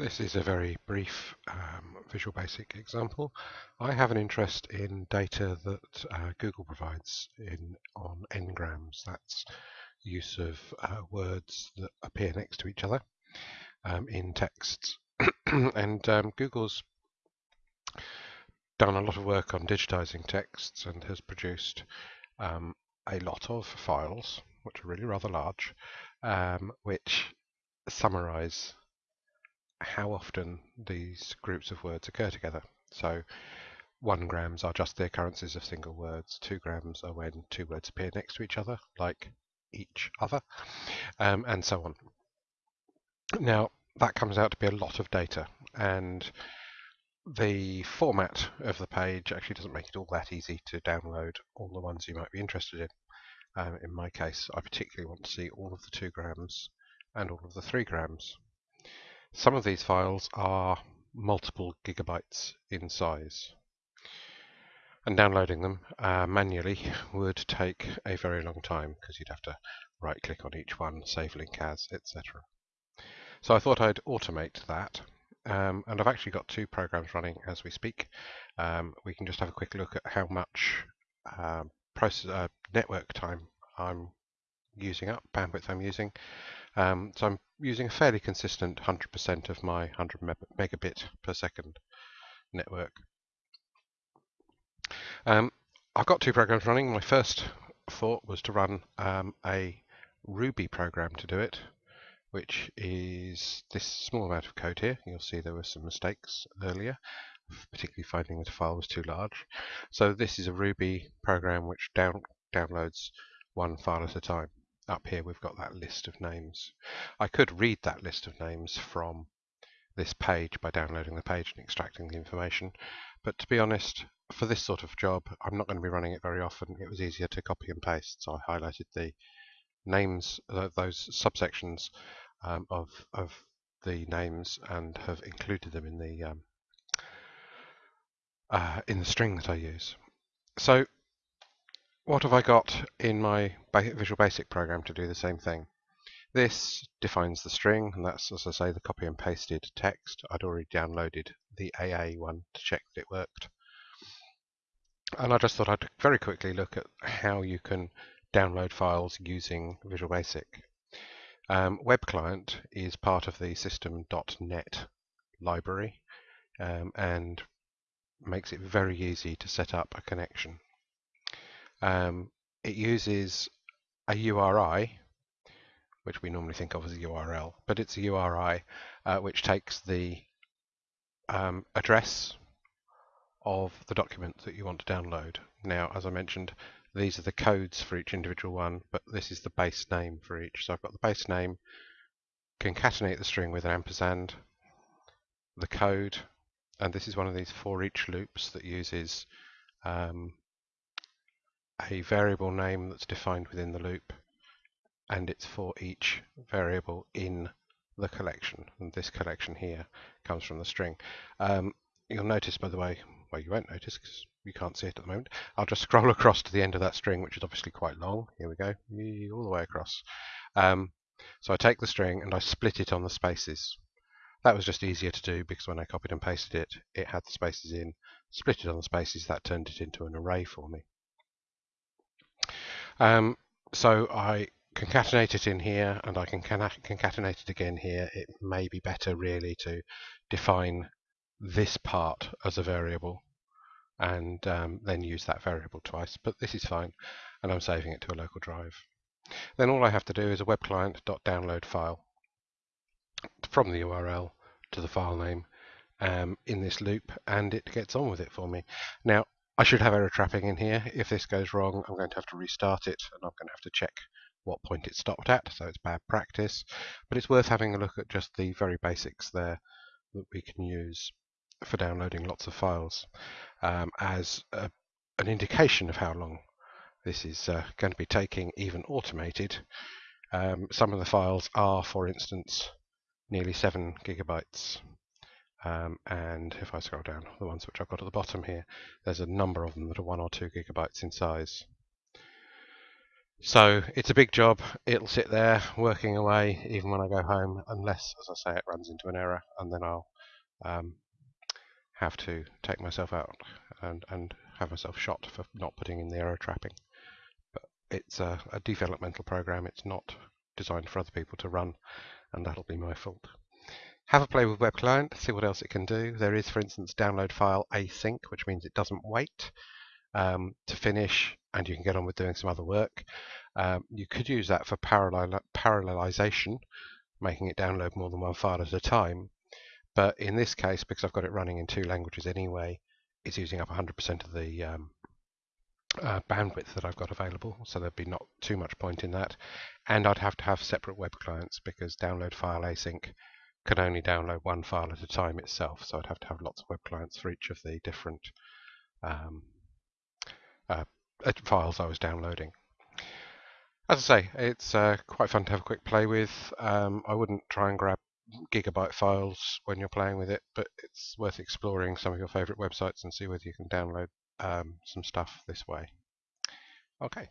This is a very brief um, Visual Basic example. I have an interest in data that uh, Google provides in on n-grams. That's use of uh, words that appear next to each other um, in texts. and um, Google's done a lot of work on digitizing texts and has produced um, a lot of files, which are really rather large, um, which summarize how often these groups of words occur together. So one grams are just the occurrences of single words. Two grams are when two words appear next to each other, like each other, um, and so on. Now, that comes out to be a lot of data, and the format of the page actually doesn't make it all that easy to download all the ones you might be interested in. Um, in my case, I particularly want to see all of the 2 grams and all of the 3 grams. Some of these files are multiple gigabytes in size. And downloading them uh, manually would take a very long time because you'd have to right click on each one, save link as, etc. So I thought I'd automate that. Um, and I've actually got two programs running as we speak. Um, we can just have a quick look at how much uh, process, uh, network time I'm using up, bandwidth I'm using. Um, so I'm using a fairly consistent 100% of my 100 megabit per second network. Um, I've got two programs running. My first thought was to run um, a Ruby program to do it, which is this small amount of code here. You'll see there were some mistakes earlier, particularly finding that a file was too large. So this is a Ruby program which down, downloads one file at a time. Up here we've got that list of names. I could read that list of names from this page by downloading the page and extracting the information, but to be honest, for this sort of job, I'm not going to be running it very often. It was easier to copy and paste, so I highlighted the names, those subsections um, of, of the names and have included them in the um, uh, in the string that I use. So what have I got in my Visual Basic program to do the same thing? This defines the string, and that's, as I say, the copy and pasted text. I'd already downloaded the AA one to check that it worked. And I just thought I'd very quickly look at how you can download files using Visual Basic. Um, Web Client is part of the system.net library um, and makes it very easy to set up a connection. Um, it uses a URI, which we normally think of as a URL, but it's a URI uh, which takes the um, address of the document that you want to download. Now, as I mentioned, these are the codes for each individual one, but this is the base name for each. So I've got the base name, concatenate the string with an ampersand, the code, and this is one of these for each loops that uses um, a variable name that's defined within the loop, and it's for each variable in the collection. And this collection here comes from the string. Um, you'll notice, by the way, well, you won't notice because you can't see it at the moment. I'll just scroll across to the end of that string, which is obviously quite long. Here we go, all the way across. Um, so I take the string and I split it on the spaces. That was just easier to do because when I copied and pasted it, it had the spaces in. Split it on the spaces, that turned it into an array for me. Um, so I concatenate it in here and I can concatenate it again here. It may be better really to define this part as a variable and um, then use that variable twice, but this is fine, and I'm saving it to a local drive. Then all I have to do is a web client.download file from the URL to the file name um, in this loop, and it gets on with it for me. Now, I should have error trapping in here. If this goes wrong, I'm going to have to restart it, and I'm going to have to check what point it stopped at, so it's bad practice. But it's worth having a look at just the very basics there that we can use for downloading lots of files um, as a, an indication of how long this is uh, going to be taking, even automated. Um, some of the files are, for instance, nearly 7 gigabytes. Um, and if I scroll down, the ones which I've got at the bottom here, there's a number of them that are 1 or 2 gigabytes in size. So it's a big job. It'll sit there working away even when I go home, unless, as I say, it runs into an error, and then I'll um, have to take myself out and, and have myself shot for not putting in the error trapping. But it's a, a developmental program. It's not designed for other people to run, and that'll be my fault. Have a play with Web Client, see what else it can do. There is, for instance, download file async, which means it doesn't wait um, to finish and you can get on with doing some other work. Um, you could use that for parallel parallelization, making it download more than one file at a time. But in this case, because I've got it running in two languages anyway, it's using up 100% of the um, uh, bandwidth that I've got available, so there'd be not too much point in that. And I'd have to have separate web clients because download file async can only download one file at a time itself, so I'd have to have lots of web clients for each of the different um, uh, files I was downloading. As I say, it's uh, quite fun to have a quick play with. Um, I wouldn't try and grab gigabyte files when you're playing with it, but it's worth exploring some of your favorite websites and see whether you can download um, some stuff this way. Okay,